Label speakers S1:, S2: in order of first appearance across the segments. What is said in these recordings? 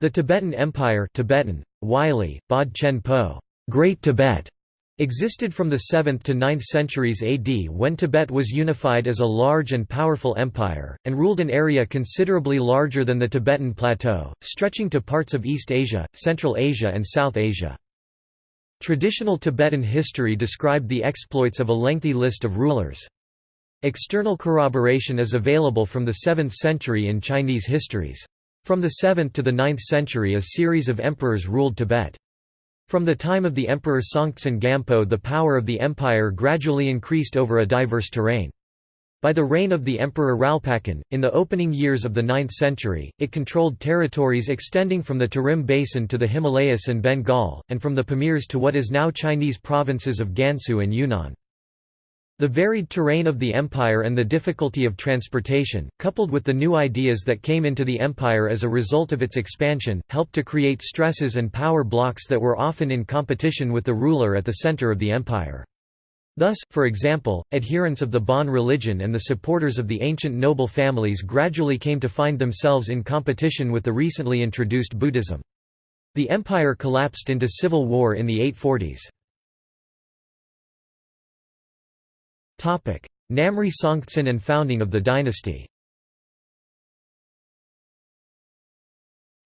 S1: The Tibetan Empire Tibetan, Wylie, Bod Chen Po, Great Tibet, existed from the 7th to 9th centuries AD when Tibet was unified as a large and powerful empire, and ruled an area considerably larger than the Tibetan Plateau, stretching to parts of East Asia, Central Asia and South Asia. Traditional Tibetan history described the exploits of a lengthy list of rulers. External corroboration is available from the 7th century in Chinese histories. From the 7th to the 9th century a series of emperors ruled Tibet. From the time of the emperor Songtsen Gampo the power of the empire gradually increased over a diverse terrain. By the reign of the emperor Ralpacan, in the opening years of the 9th century, it controlled territories extending from the Tarim Basin to the Himalayas and Bengal, and from the Pamirs to what is now Chinese provinces of Gansu and Yunnan. The varied terrain of the empire and the difficulty of transportation, coupled with the new ideas that came into the empire as a result of its expansion, helped to create stresses and power blocks that were often in competition with the ruler at the center of the empire. Thus, for example, adherents of the Bon religion and the supporters of the ancient noble families gradually came to find themselves in competition with the recently introduced Buddhism. The empire collapsed into civil war in the 840s. Namri Songtsen and founding of the dynasty.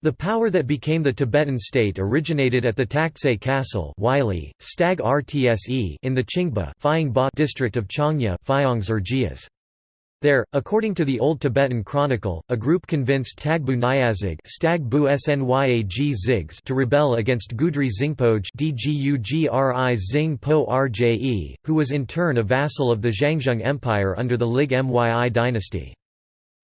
S1: The power that became the Tibetan state originated at the Taktse Castle Wylie, Stag Rtse in the Qingba district of Changya there, according to the Old Tibetan Chronicle, a group convinced Tagbu Nyazig to rebel against Gudri Zingpoj who was in turn a vassal of the Zhangzhung Empire under the Lig Myi dynasty.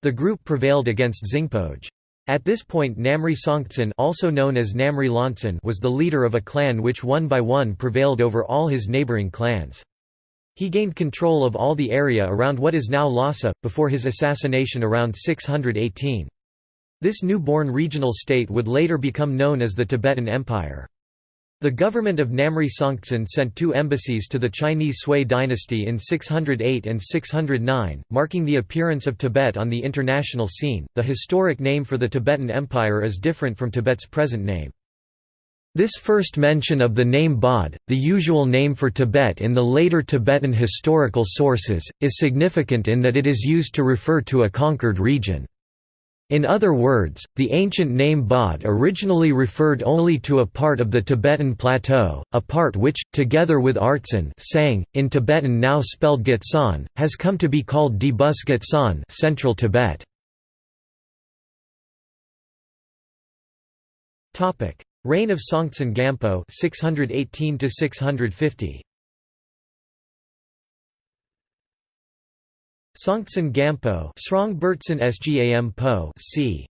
S1: The group prevailed against Zingpoj. At this point Namri Songtsen also known as Namri Lantsen was the leader of a clan which one by one prevailed over all his neighboring clans. He gained control of all the area around what is now Lhasa, before his assassination around 618. This newborn regional state would later become known as the Tibetan Empire. The government of Namri Songtsen sent two embassies to the Chinese Sui dynasty in 608 and 609, marking the appearance of Tibet on the international scene. The historic name for the Tibetan Empire is different from Tibet's present name. This first mention of the name Bod, the usual name for Tibet in the later Tibetan historical sources, is significant in that it is used to refer to a conquered region. In other words, the ancient name Bod originally referred only to a part of the Tibetan plateau, a part which, together with Artsan sang, in Tibetan now spelled Gitsan, has come to be called Debus Gitsan Central Tibet. Reign of Songtsen Gampo 618 to 650 Songtsen Gampo Srong Bertsen Sgam Po c.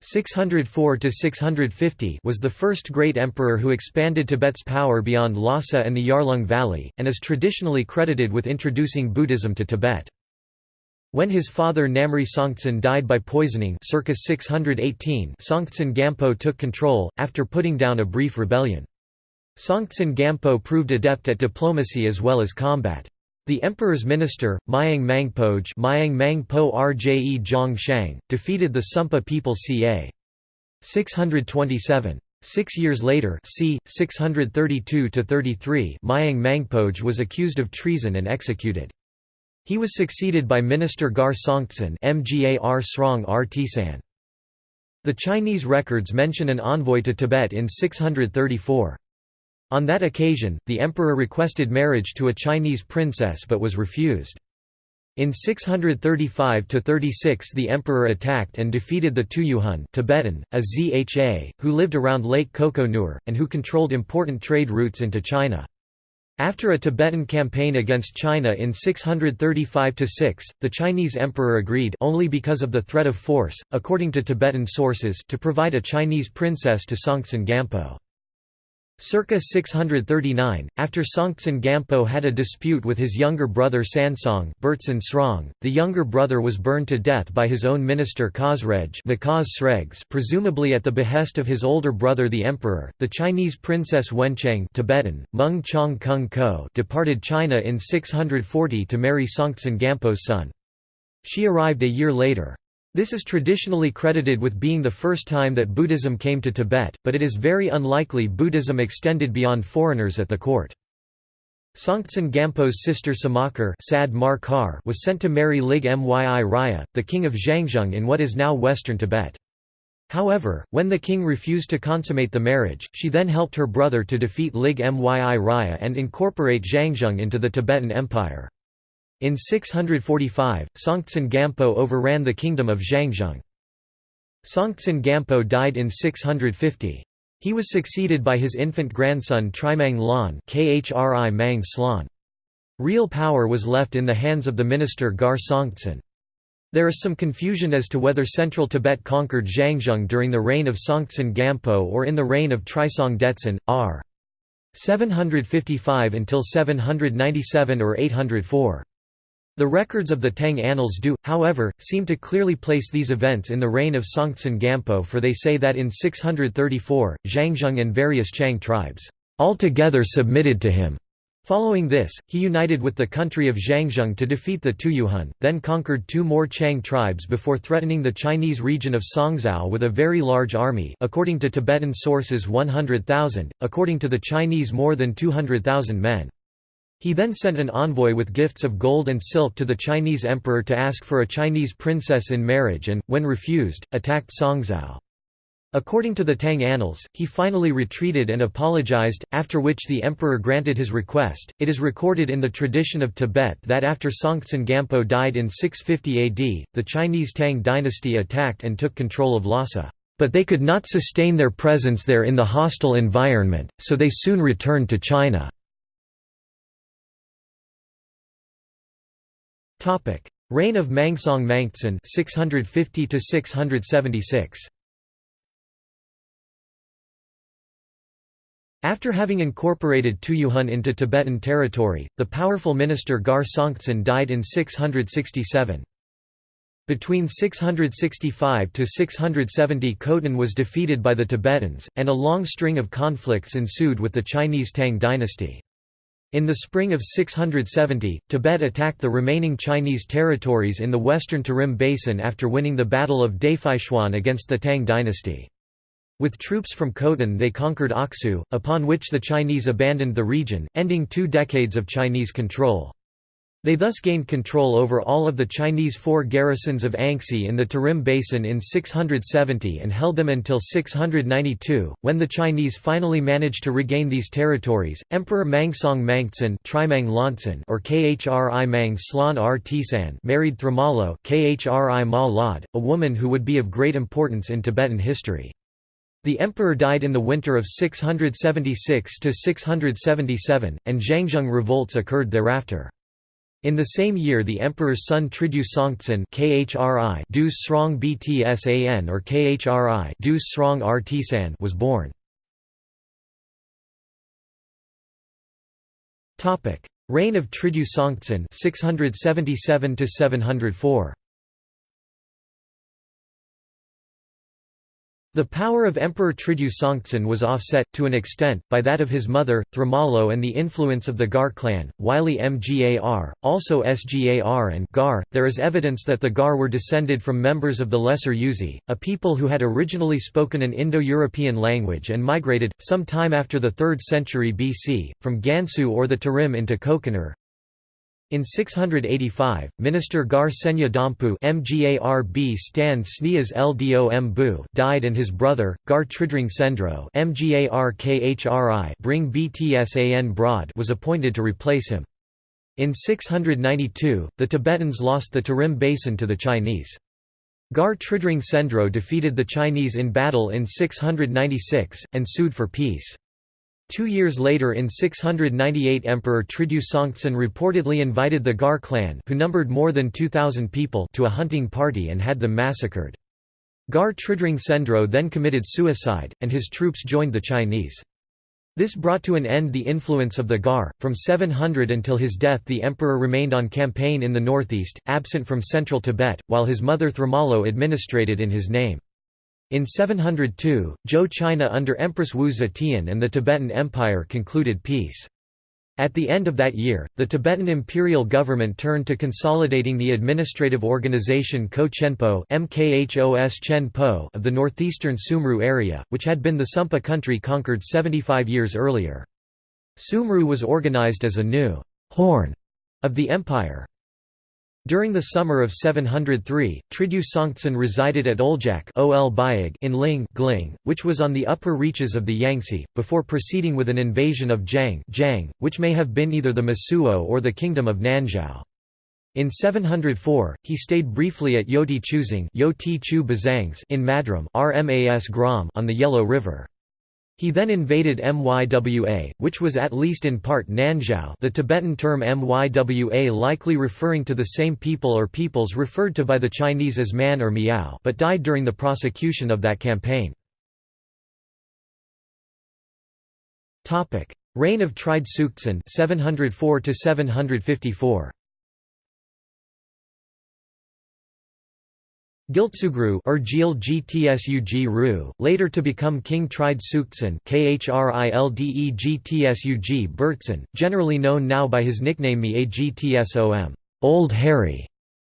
S1: 604 to 650 was the first great emperor who expanded Tibet's power beyond Lhasa and the Yarlung Valley, and is traditionally credited with introducing Buddhism to Tibet. When his father Namri Songtsen died by poisoning circa 618 Songtsen Gampo took control, after putting down a brief rebellion. Songtsen Gampo proved adept at diplomacy as well as combat. The emperor's minister, Myang Mangpoj Myang Mangpo Rje Zhong defeated the Sumpa people ca. 627. Six years later c. 632–33 Myang Mangpoj was accused of treason and executed. He was succeeded by Minister Gar Songtsen The Chinese records mention an envoy to Tibet in 634. On that occasion, the emperor requested marriage to a Chinese princess but was refused. In 635–36 the emperor attacked and defeated the Tuyuhun Tibetan, a Zha, who lived around Lake Koko Nur, and who controlled important trade routes into China. After a Tibetan campaign against China in 635–6, the Chinese emperor agreed only because of the threat of force, according to Tibetan sources to provide a Chinese princess to Songtsen Gampo. Circa 639, after Songtsen Gampo had a dispute with his younger brother Sansong Srong, the younger brother was burned to death by his own minister Khosrej presumably at the behest of his older brother the emperor. The Chinese princess Wencheng Tibetan, Meng Chong Kung Ko departed China in 640 to marry Songtsen Gampo's son. She arrived a year later. This is traditionally credited with being the first time that Buddhism came to Tibet, but it is very unlikely Buddhism extended beyond foreigners at the court. Songtsen Gampo's sister Samakar was sent to marry Lig Myi Raya, the king of Zhangzhung in what is now western Tibet. However, when the king refused to consummate the marriage, she then helped her brother to defeat Lig Myi Raya and incorporate Zhangzhung into the Tibetan Empire. In 645, Songtsen Gampo overran the kingdom of Zhangzhung. Songtsen Gampo died in 650. He was succeeded by his infant grandson Trimang Lan Khri Mang Slan. Real power was left in the hands of the minister Gar Songtsen. There is some confusion as to whether central Tibet conquered Zhangzhung during the reign of Songtsen Gampo or in the reign of Trisong Detsen, r. 755 until 797 or 804. The records of the Tang Annals do, however, seem to clearly place these events in the reign of Songtsen Gampo for they say that in 634, Zhangzhung and various Qiang tribes altogether submitted to him. Following this, he united with the country of Zhangzhung to defeat the Tuyuhun, then conquered two more Qiang tribes before threatening the Chinese region of Songzhou with a very large army according to Tibetan sources 100,000, according to the Chinese more than 200,000 men. He then sent an envoy with gifts of gold and silk to the Chinese emperor to ask for a Chinese princess in marriage and, when refused, attacked Songzhou. According to the Tang Annals, he finally retreated and apologized, after which the emperor granted his request. It is recorded in the tradition of Tibet that after Songtsen Gampo died in 650 AD, the Chinese Tang dynasty attacked and took control of Lhasa. But they could not sustain their presence there in the hostile environment, so they soon returned to China. Reign of Mangsong Mangtsen 650 to 676 After having incorporated Tuyuhun into Tibetan territory, the powerful minister Gar Songtsen died in 667. Between 665 to 670 Khotan was defeated by the Tibetans, and a long string of conflicts ensued with the Chinese Tang dynasty. In the spring of 670, Tibet attacked the remaining Chinese territories in the western Tarim Basin after winning the Battle of Dafeichuan against the Tang dynasty. With troops from Khotan they conquered Aksu, upon which the Chinese abandoned the region, ending two decades of Chinese control. They thus gained control over all of the Chinese four garrisons of Anxi in the Tarim Basin in 670 and held them until 692, when the Chinese finally managed to regain these territories. Emperor Mangsong Mangtsen or Khri Mang Slan R Tisan married Thromalo Khri Ma Lod, a woman who would be of great importance in Tibetan history. The emperor died in the winter of 676–677, and Zhangzhung revolts occurred thereafter. In the same year the emperor's son Tridyu Songtsen KHRI Srong Btsan or KHRI Srong Rtsan was born. Reign of Tridyu Songtsen 677 704 The power of Emperor Tridyu Songtsen was offset, to an extent, by that of his mother, Thramalo and the influence of the Gar clan, Wylie Mgar, also Sgar and Gar. There is evidence that the Gar were descended from members of the Lesser Yuezhi, a people who had originally spoken an Indo-European language and migrated, some time after the 3rd century BC, from Gansu or the Tarim into Kokonur, in 685, Minister Gar Senya Dompu Mgarb Stan Sneas Ldom died and his brother, Gar Tridring Sendro Mgar Bring Btsan Broad was appointed to replace him. In 692, the Tibetans lost the Tarim Basin to the Chinese. Gar Tridring Sendro defeated the Chinese in battle in 696, and sued for peace. Two years later in 698 Emperor Tridyu Songtsen reportedly invited the Gar clan who numbered more than 2,000 people to a hunting party and had them massacred. Gar Tridring Sendro then committed suicide, and his troops joined the Chinese. This brought to an end the influence of the Gar. From 700 until his death, the emperor remained on campaign in the northeast, absent from central Tibet, while his mother Thromalo administrated in his name. In 702, Zhou China under Empress Wu Zetian and the Tibetan Empire concluded peace. At the end of that year, the Tibetan imperial government turned to consolidating the administrative organization Ko-Chenpo of the northeastern Sumru area, which had been the Sumpa country conquered 75 years earlier. Sumru was organized as a new «horn» of the empire. During the summer of 703, Tridyu Songtsen resided at Oljak in Ling which was on the upper reaches of the Yangtze, before proceeding with an invasion of Zhang, Zhang which may have been either the Mosuo or the kingdom of Nanzhao. In 704, he stayed briefly at Yoti Chuzang in Madram on the Yellow River. He then invaded Mywa, which was at least in part Nanzhao the Tibetan term Mywa likely referring to the same people or peoples referred to by the Chinese as Man or Miao but died during the prosecution of that campaign. Reign of Tride Tsuktsen 704 754 Giltsugru or Gil Gtsug later to become King Tride Tsuktsen Bertsen, generally known now by his nickname Miagtsom Old Hairy,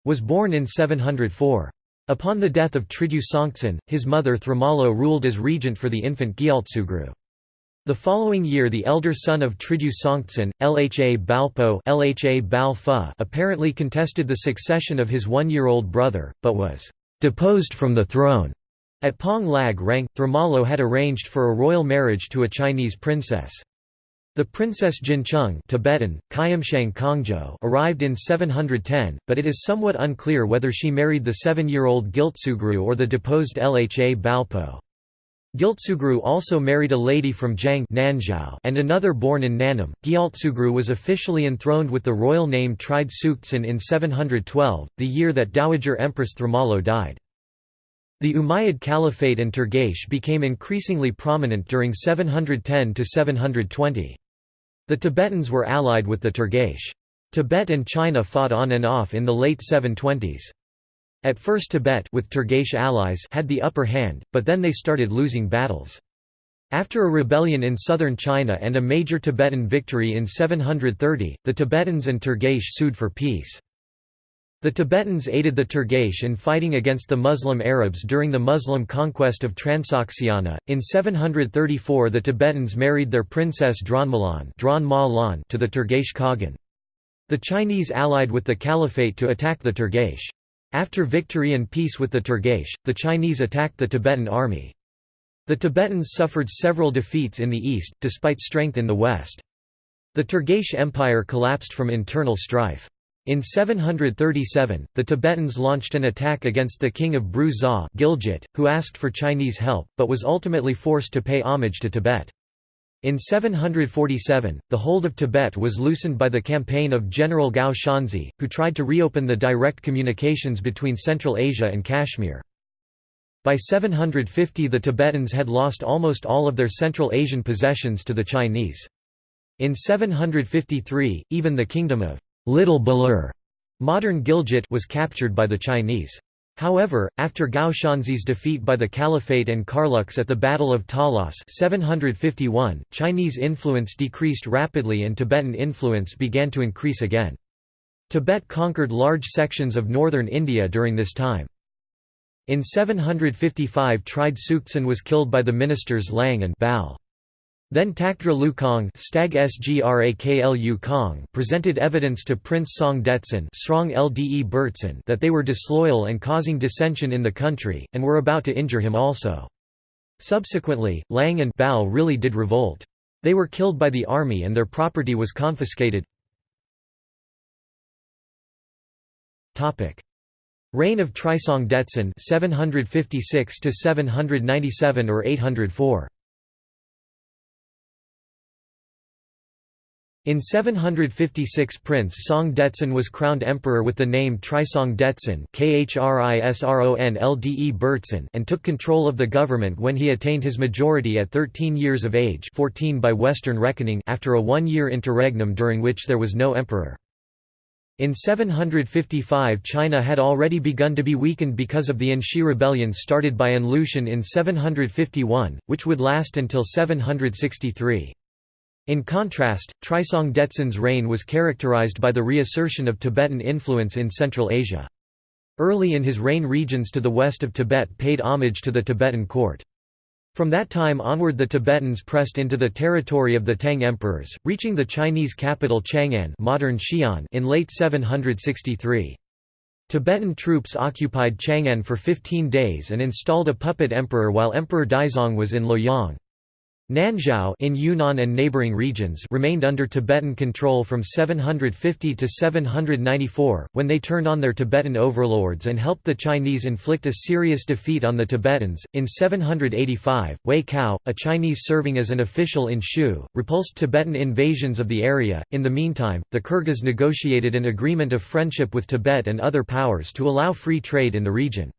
S1: was born in 704. Upon the death of Tridyu Songtsen, his mother Thramalo ruled as regent for the infant Gyaltsugru. The following year the elder son of Tridyu Songtsen, Lha Balpo Lha apparently contested the succession of his one-year-old brother, but was deposed from the throne. At Pong Lag Rang, Thromalo had arranged for a royal marriage to a Chinese princess. The princess Jincheng Tibetan, Kongzhou arrived in 710, but it is somewhat unclear whether she married the seven-year-old Giltsugru or the deposed Lha Balpo. Giltsugru also married a lady from Jiang and another born in Nanam. Gyaltsugru was officially enthroned with the royal name Tride Tsuktsen in 712, the year that Dowager Empress Thromalo died. The Umayyad Caliphate and Turgesh became increasingly prominent during 710 to 720. The Tibetans were allied with the Turgesh. Tibet and China fought on and off in the late 720s. At first Tibet with Turgesh allies had the upper hand, but then they started losing battles. After a rebellion in southern China and a major Tibetan victory in 730, the Tibetans and Turgesh sued for peace. The Tibetans aided the Turgesh in fighting against the Muslim Arabs during the Muslim conquest of Transoxiana. In 734, the Tibetans married their princess Dronmalan to the Turgesh Khagan. The Chinese allied with the Caliphate to attack the Turgesh. After victory and peace with the Turgesh, the Chinese attacked the Tibetan army. The Tibetans suffered several defeats in the east, despite strength in the west. The Turgesh Empire collapsed from internal strife. In 737, the Tibetans launched an attack against the king of Bru Za Gilgit, who asked for Chinese help, but was ultimately forced to pay homage to Tibet. In 747, the hold of Tibet was loosened by the campaign of General Gao Xianzhi, who tried to reopen the direct communications between Central Asia and Kashmir. By 750 the Tibetans had lost almost all of their Central Asian possessions to the Chinese. In 753, even the kingdom of Little Balur modern Gilgit was captured by the Chinese. However, after Gao Xianzhi's defeat by the Caliphate and Karluks at the Battle of Talas 751, Chinese influence decreased rapidly and Tibetan influence began to increase again. Tibet conquered large sections of northern India during this time. In 755 Tride Tsuktsen was killed by the ministers Lang and Bal. Then Takdra Lukong Stag Kong presented evidence to Prince Song Detsen that they were disloyal and causing dissension in the country, and were about to injure him also. Subsequently, Lang and Bao really did revolt. They were killed by the army and their property was confiscated. Reign of Trisong Detsen 756 797 or 804 In 756 Prince Song Detsen was crowned emperor with the name Trisong Detsen and took control of the government when he attained his majority at 13 years of age 14 by Western reckoning after a one-year interregnum during which there was no emperor. In 755 China had already begun to be weakened because of the Anxi rebellion started by An Lushan in 751, which would last until 763. In contrast, Trisong Detsen's reign was characterized by the reassertion of Tibetan influence in Central Asia. Early in his reign regions to the west of Tibet paid homage to the Tibetan court. From that time onward the Tibetans pressed into the territory of the Tang emperors, reaching the Chinese capital Chang'an modern Xi'an in late 763. Tibetan troops occupied Chang'an for 15 days and installed a puppet emperor while Emperor Daizong was in Luoyang. Nanzhao in Yunnan and neighboring regions remained under Tibetan control from 750 to 794, when they turned on their Tibetan overlords and helped the Chinese inflict a serious defeat on the Tibetans. In 785, Wei Cao, a Chinese serving as an official in Shu, repulsed Tibetan invasions of the area. In the meantime, the Kyrgyz negotiated an agreement of friendship with Tibet and other powers to allow free trade in the region.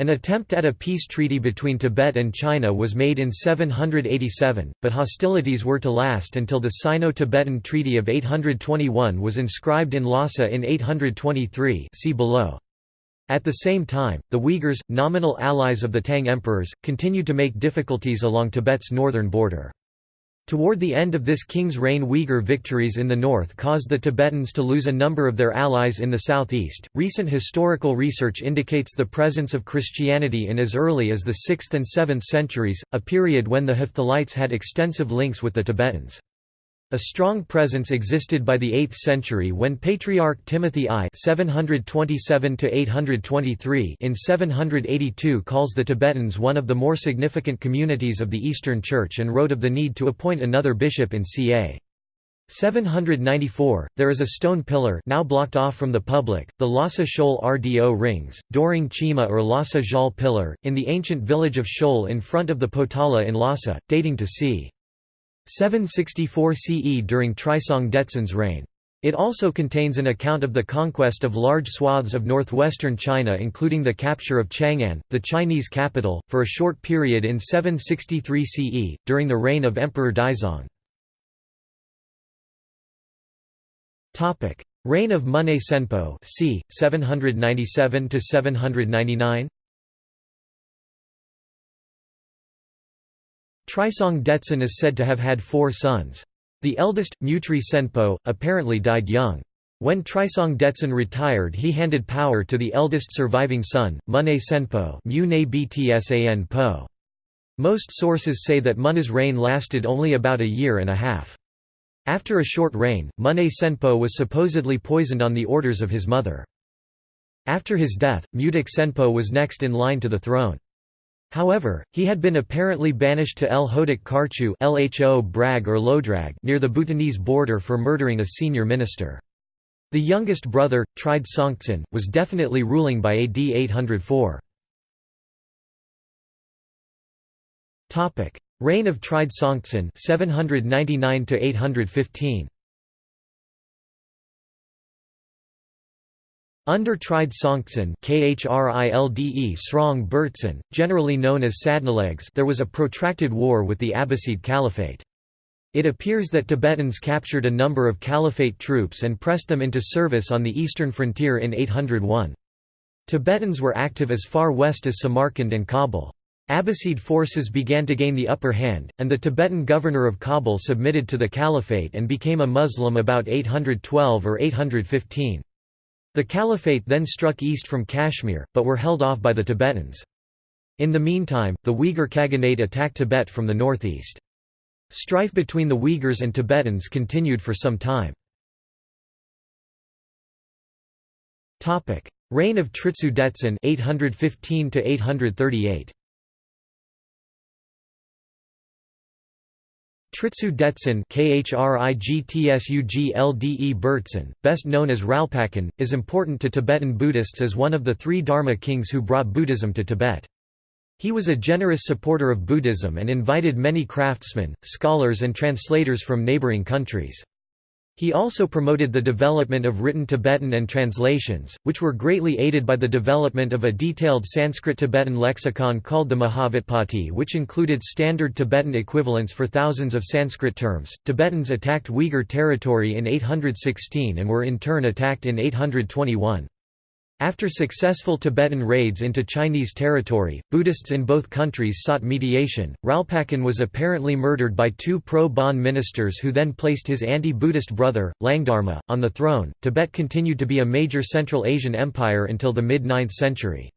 S1: An attempt at a peace treaty between Tibet and China was made in 787, but hostilities were to last until the Sino-Tibetan Treaty of 821 was inscribed in Lhasa in 823 see below. At the same time, the Uyghurs, nominal allies of the Tang emperors, continued to make difficulties along Tibet's northern border. Toward the end of this king's reign Uyghur victories in the north caused the Tibetans to lose a number of their allies in the southeast. Recent historical research indicates the presence of Christianity in as early as the 6th and 7th centuries, a period when the Hephthalites had extensive links with the Tibetans. A strong presence existed by the 8th century when Patriarch Timothy I (727–823) in 782 calls the Tibetans one of the more significant communities of the Eastern Church and wrote of the need to appoint another bishop in ca. 794, there is a stone pillar now blocked off from the public, the Lhasa Shoal Rdo rings, Doring Chima or Lhasa Jal pillar, in the ancient village of Shoal in front of the Potala in Lhasa, dating to c. 764 CE during Trisong Detsen's reign. It also contains an account of the conquest of large swaths of northwestern China including the capture of Chang'an, the Chinese capital, for a short period in 763 CE, during the reign of Emperor Daizong. Reign of Mune Senpo c. 797–799 Trisong Detsen is said to have had four sons. The eldest, Mutri Senpo, apparently died young. When Trisong Detsen retired he handed power to the eldest surviving son, Mune Senpo Most sources say that Mune's reign lasted only about a year and a half. After a short reign, Mune Senpo was supposedly poisoned on the orders of his mother. After his death, Mudik Senpo was next in line to the throne. However, he had been apparently banished to El Hodak Karchu Lho Brag or Lodrag near the Bhutanese border for murdering a senior minister. The youngest brother, Tride Songtsen, was definitely ruling by AD 804. Reign of Tride Songtsen 799 815. Under Tride Songtsen Khrilde Srong Bertsen, generally known as Sadnalegs there was a protracted war with the Abbasid Caliphate. It appears that Tibetans captured a number of Caliphate troops and pressed them into service on the eastern frontier in 801. Tibetans were active as far west as Samarkand and Kabul. Abbasid forces began to gain the upper hand, and the Tibetan governor of Kabul submitted to the Caliphate and became a Muslim about 812 or 815. The Caliphate then struck east from Kashmir, but were held off by the Tibetans. In the meantime, the Uyghur Khaganate attacked Tibet from the northeast. Strife between the Uyghurs and Tibetans continued for some time. Reign of Tritsu Detsen 815 838. Tritsu Detsen Bertsen, best known as Ralpacan, is important to Tibetan Buddhists as one of the three Dharma kings who brought Buddhism to Tibet. He was a generous supporter of Buddhism and invited many craftsmen, scholars and translators from neighboring countries. He also promoted the development of written Tibetan and translations, which were greatly aided by the development of a detailed Sanskrit-Tibetan lexicon called the Mahavyutpatti which included standard Tibetan equivalents for thousands of Sanskrit terms. Tibetans attacked Uyghur territory in 816 and were in turn attacked in 821. After successful Tibetan raids into Chinese territory, Buddhists in both countries sought mediation. Ralpacan was apparently murdered by two pro Bon ministers who then placed his anti Buddhist brother, Langdharma, on the throne. Tibet continued to be a major Central Asian empire until the mid 9th century.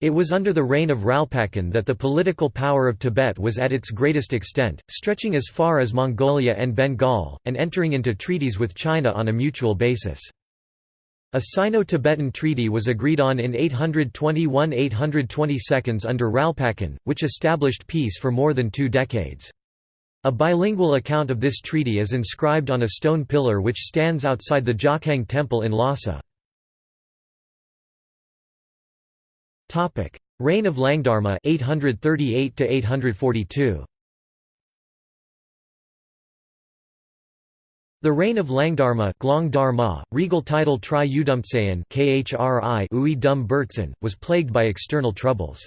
S1: It was under the reign of Ralpacan that the political power of Tibet was at its greatest extent, stretching as far as Mongolia and Bengal, and entering into treaties with China on a mutual basis. A Sino-Tibetan treaty was agreed on in 821–822 under Ralpacan, which established peace for more than two decades. A bilingual account of this treaty is inscribed on a stone pillar which stands outside the Jokhang Temple in Lhasa. Reign of Langdharma 838 842. The reign of Langdharma Glong Dharma, regal title Tri Udumtsayan was plagued by external troubles.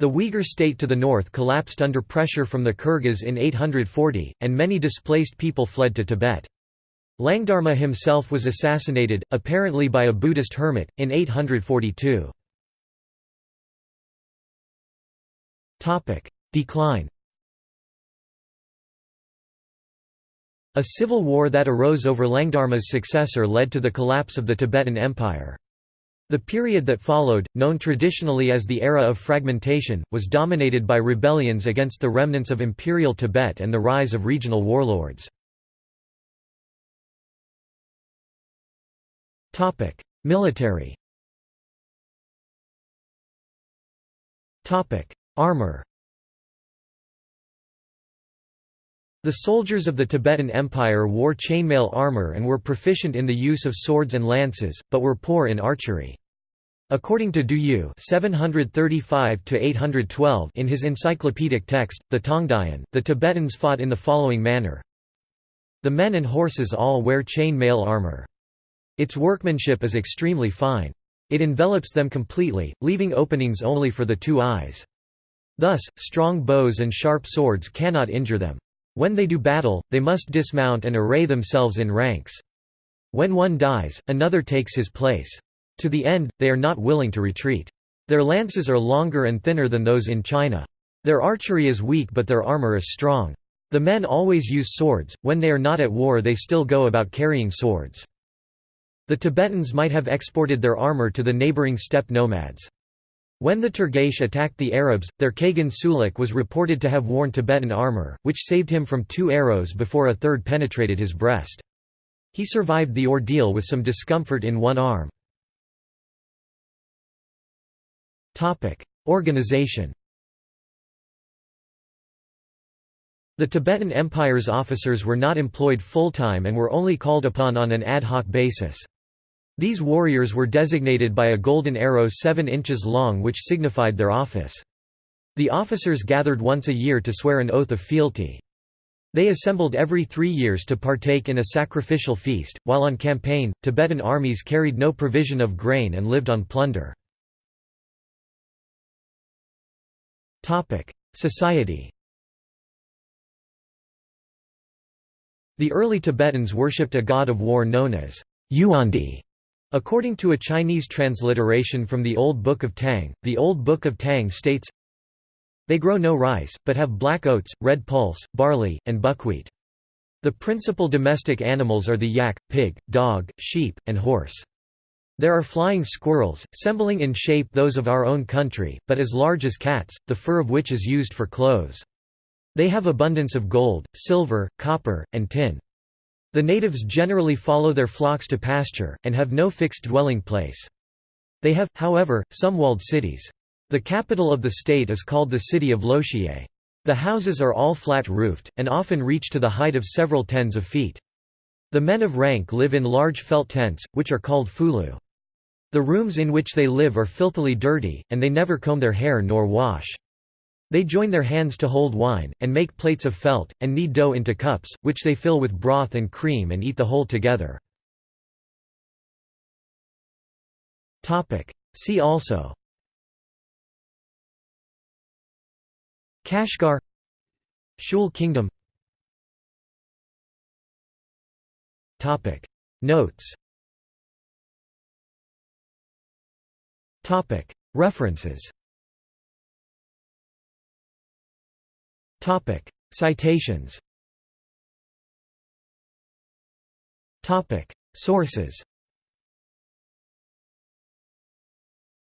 S1: The Uyghur state to the north collapsed under pressure from the Kyrgyz in 840, and many displaced people fled to Tibet. Langdharma himself was assassinated, apparently by a Buddhist hermit, in 842. Decline A civil war that arose over Langdharma's successor led to the collapse of the Tibetan Empire. The period that followed, known traditionally as the Era of Fragmentation, was dominated by rebellions against the remnants of Imperial Tibet and the rise of regional warlords. Military Armor The soldiers of the Tibetan Empire wore chainmail armor and were proficient in the use of swords and lances, but were poor in archery. According to Du Yu (735–812) in his encyclopedic text, the Tongdian, the Tibetans fought in the following manner: The men and horses all wear chain mail armor. Its workmanship is extremely fine. It envelops them completely, leaving openings only for the two eyes. Thus, strong bows and sharp swords cannot injure them. When they do battle, they must dismount and array themselves in ranks. When one dies, another takes his place. To the end, they are not willing to retreat. Their lances are longer and thinner than those in China. Their archery is weak but their armor is strong. The men always use swords, when they are not at war they still go about carrying swords. The Tibetans might have exported their armor to the neighboring steppe nomads. When the Turgesh attacked the Arabs, their Kagan Sulik was reported to have worn Tibetan armor, which saved him from two arrows before a third penetrated his breast. He survived the ordeal with some discomfort in one arm. Organization The Tibetan Empire's officers were not employed full-time and were only called upon on an ad hoc basis. These warriors were designated by a golden arrow seven inches long which signified their office. The officers gathered once a year to swear an oath of fealty. They assembled every three years to partake in a sacrificial feast. While on campaign, Tibetan armies carried no provision of grain and lived on plunder. Society The early Tibetans worshipped a god of war known as Yuandi, According to a Chinese transliteration from the Old Book of Tang, the Old Book of Tang states, They grow no rice, but have black oats, red pulse, barley, and buckwheat. The principal domestic animals are the yak, pig, dog, sheep, and horse. There are flying squirrels, resembling in shape those of our own country, but as large as cats, the fur of which is used for clothes. They have abundance of gold, silver, copper, and tin. The natives generally follow their flocks to pasture, and have no fixed dwelling place. They have, however, some walled cities. The capital of the state is called the city of Loxier. The houses are all flat-roofed, and often reach to the height of several tens of feet. The men of rank live in large felt tents, which are called fulu. The rooms in which they live are filthily dirty, and they never comb their hair nor wash. They join their hands to hold wine, and make plates of felt, and knead dough into cups, which they fill with broth and cream and eat the whole together. See also. Kashgar. Shul Kingdom. Notes. References Citations Topic: Sources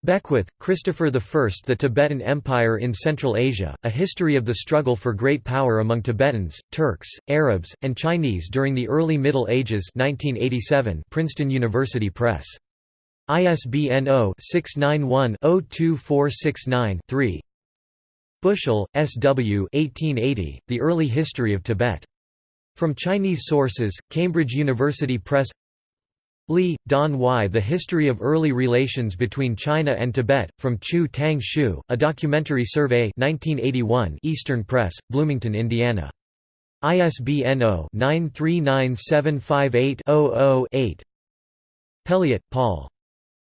S1: Beckwith, Christopher I. The Tibetan Empire in Central Asia, A History of the Struggle for Great Power Among Tibetans, Turks, Arabs, and Chinese During the Early Middle Ages 1987, Princeton University Press. ISBN 0-691-02469-3 Bushell, S. W. 1880, the Early History of Tibet. From Chinese Sources, Cambridge University Press Li, Don Y. The History of Early Relations Between China and Tibet, from Chu Tang Shu, A Documentary Survey 1981 Eastern Press, Bloomington, Indiana. ISBN 0-939758-00-8 Pelliot, Paul.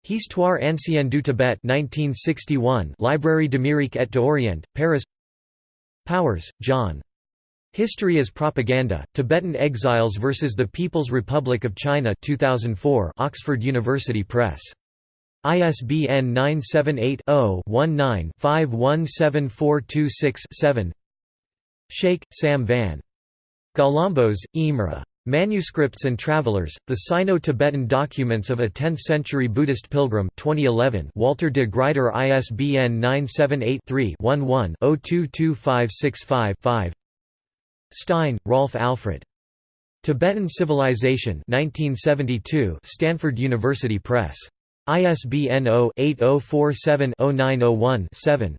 S1: Histoire ancienne du Tibet 1961 Librairie d'Amérique et d'Orient, Paris Powers, John. History as Propaganda, Tibetan Exiles versus the People's Republic of China 2004 Oxford University Press. ISBN 978-0-19-517426-7 Schaik, Sam Van. Galambos, Imre. Manuscripts and Travelers, The Sino-Tibetan Documents of a Tenth-Century Buddhist Pilgrim 2011 Walter de Gruyter ISBN 978 3 11 022565 5 Stein, Rolf Alfred. Tibetan Civilization 1972 Stanford University Press. ISBN 0-8047-0901-7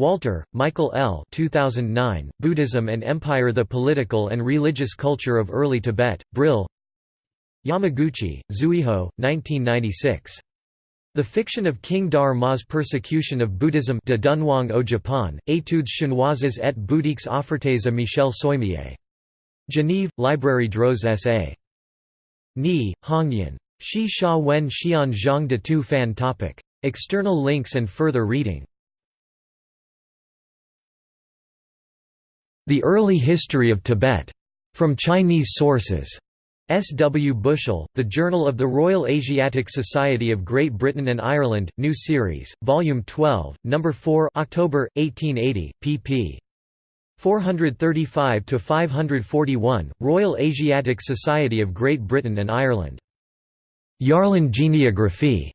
S1: Walter, Michael L. 2009, Buddhism and Empire The Political and Religious Culture of Early Tibet, Brill Yamaguchi, Zuiho, 1996. The Fiction of King Dar Ma's Persecution of Buddhism de Dunhuang au Japon, Études chinoises et bouddhiques offertes à Michel Soymié. Genève, Librairie Droz S.A. Ni, Hongyan. Shi Sha Wen Xian Zhang de Tu Fan topic. External links and further reading The Early History of Tibet. From Chinese sources. S. W. Bushell, The Journal of the Royal Asiatic Society of Great Britain and Ireland, New Series, Volume 12, No. 4 October, 1880, pp. 435–541, Royal Asiatic Society of Great Britain and Ireland. Yarlin Genealographie.